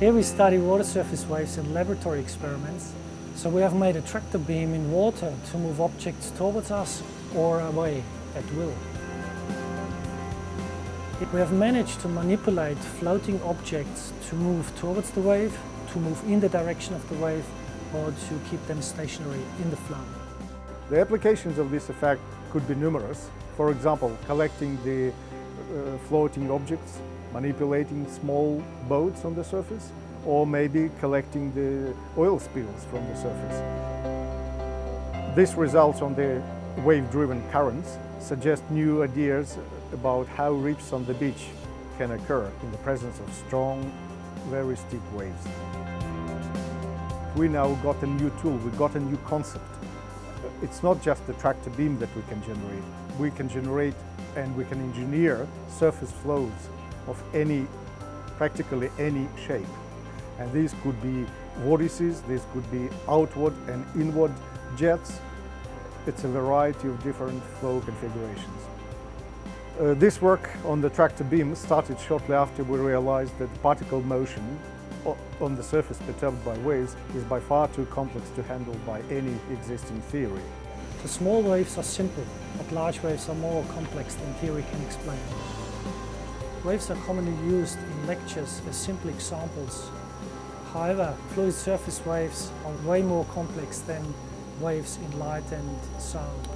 Here we study water surface waves in laboratory experiments. So we have made a tractor beam in water to move objects towards us or away at will. We have managed to manipulate floating objects to move towards the wave, to move in the direction of the wave, or to keep them stationary in the flow. The applications of this effect could be numerous. For example, collecting the uh, floating objects, manipulating small boats on the surface, or maybe collecting the oil spills from the surface. This results on the wave-driven currents suggest new ideas about how reefs on the beach can occur in the presence of strong, very steep waves. We now got a new tool, we got a new concept. It's not just the tractor beam that we can generate. We can generate and we can engineer surface flows of any, practically any shape. And these could be vortices, these could be outward and inward jets. It's a variety of different flow configurations. Uh, this work on the tractor beam started shortly after we realized that particle motion on the surface perturbed by waves is by far too complex to handle by any existing theory. The small waves are simple, but large waves are more complex than theory can explain. Waves are commonly used in lectures as simple examples. However, fluid surface waves are way more complex than waves in light and sound.